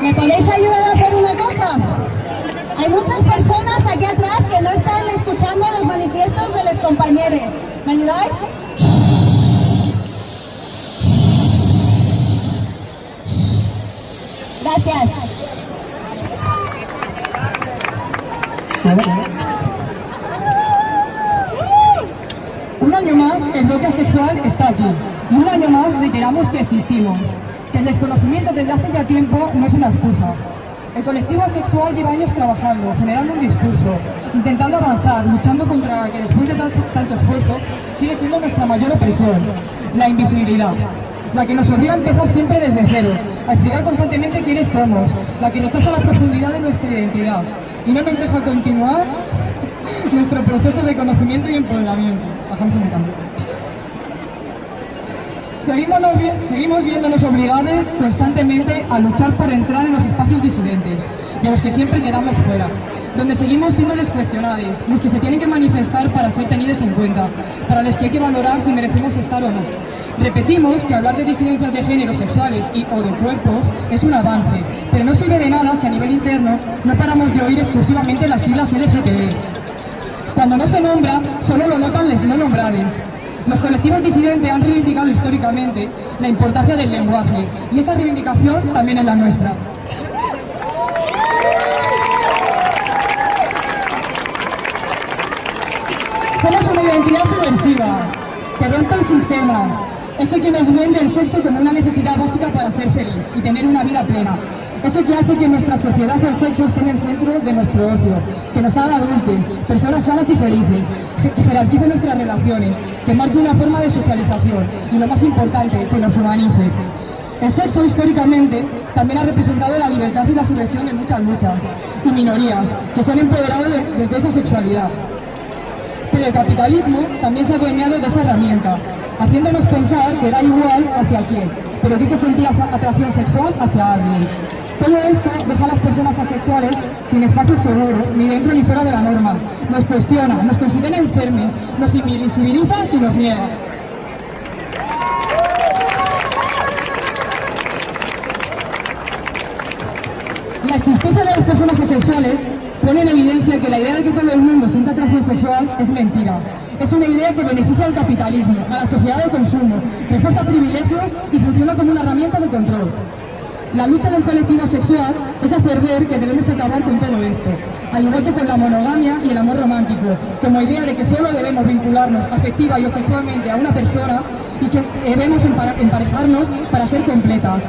¿Me podéis ayudar a hacer una cosa? Hay muchas personas aquí atrás que no están escuchando los manifiestos de los compañeros. ¿Me ayudáis? Gracias. Un año más, el bloque sexual está aquí. Y un año más reiteramos que existimos. Que el desconocimiento desde hace ya tiempo no es una excusa. El colectivo sexual lleva años trabajando, generando un discurso, intentando avanzar, luchando contra que después de tanto, tanto esfuerzo sigue siendo nuestra mayor opresión, la invisibilidad. La que nos obliga a empezar siempre desde cero, a explicar constantemente quiénes somos, la que toca la profundidad de nuestra identidad y no nos deja continuar nuestro proceso de conocimiento y empoderamiento. Bajamos un cambio. Seguimos, seguimos viéndonos obligados constantemente a luchar por entrar en los espacios disidentes, de los que siempre quedamos fuera, donde seguimos siendo descuestionados, los que se tienen que manifestar para ser tenidos en cuenta, para los que hay que valorar si merecemos estar o no. Repetimos que hablar de disidencias de género sexuales y o de cuerpos es un avance, pero no sirve de nada si a nivel interno no paramos de oír exclusivamente las siglas LGTB. Cuando no se nombra, solo lo notan los no nombrados. Los colectivos disidentes han reivindicado históricamente la importancia del lenguaje y esa reivindicación también es la nuestra. Somos una identidad subversiva que rompe el sistema, ese que nos vende el sexo como una necesidad básica para ser feliz y tener una vida plena. Ese que hace que nuestra sociedad el sexo esté en el centro de nuestro ocio, que nos haga adultos, personas sanas y felices, que jerarquice nuestras relaciones, que marque una forma de socialización y lo más importante, que nos humanice. El sexo históricamente también ha representado la libertad y la subversión de muchas luchas y minorías que se han empoderado desde esa sexualidad. Pero el capitalismo también se ha adueñado de esa herramienta, haciéndonos pensar que da igual hacia quién, pero que hay que sentir atracción sexual hacia alguien. Todo esto deja a las personas asexuales sin espacios seguros, ni dentro ni fuera de la norma. Nos cuestiona, nos considera enfermos, nos invisibiliza y nos niega. La existencia de las personas asexuales pone en evidencia que la idea de que todo el mundo sienta atracción sexual es mentira. Es una idea que beneficia al capitalismo, a la sociedad de consumo, refuerza privilegios y funciona como una herramienta de control. La lucha del colectivo sexual es hacer ver que debemos acabar con todo esto, al igual que con la monogamia y el amor romántico, como idea de que solo debemos vincularnos afectiva y sexualmente a una persona y que debemos emparejarnos para ser completas.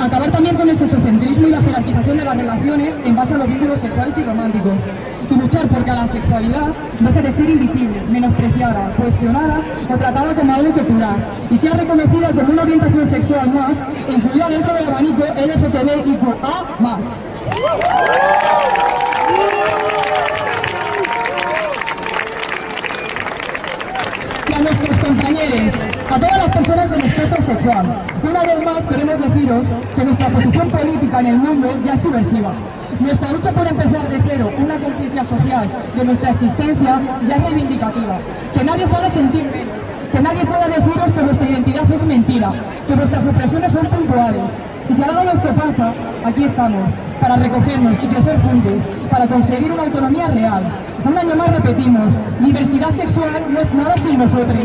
Acabar también con el sexocentrismo y la jerarquización de las relaciones en base a los vínculos sexuales y románticos. Luchar porque la sexualidad deje de ser invisible, menospreciada, cuestionada o tratada como algo curar. Y sea reconocida como una orientación sexual más, incluida dentro del abanico LGTBIQA+. Y a nuestros compañeros, a todas las personas del espectro sexual. Una vez más queremos deciros que nuestra posición política en el mundo ya es subversiva. Nuestra lucha por empezar de cero una conciencia social de nuestra existencia ya es reivindicativa. Que nadie se haga sentir menos, que nadie pueda deciros que nuestra identidad es mentira, que nuestras opresiones son puntuales. Y si algo esto pasa, aquí estamos, para recogernos y crecer juntos, para conseguir una autonomía real. Un año más repetimos, diversidad sexual no es nada sin nosotros.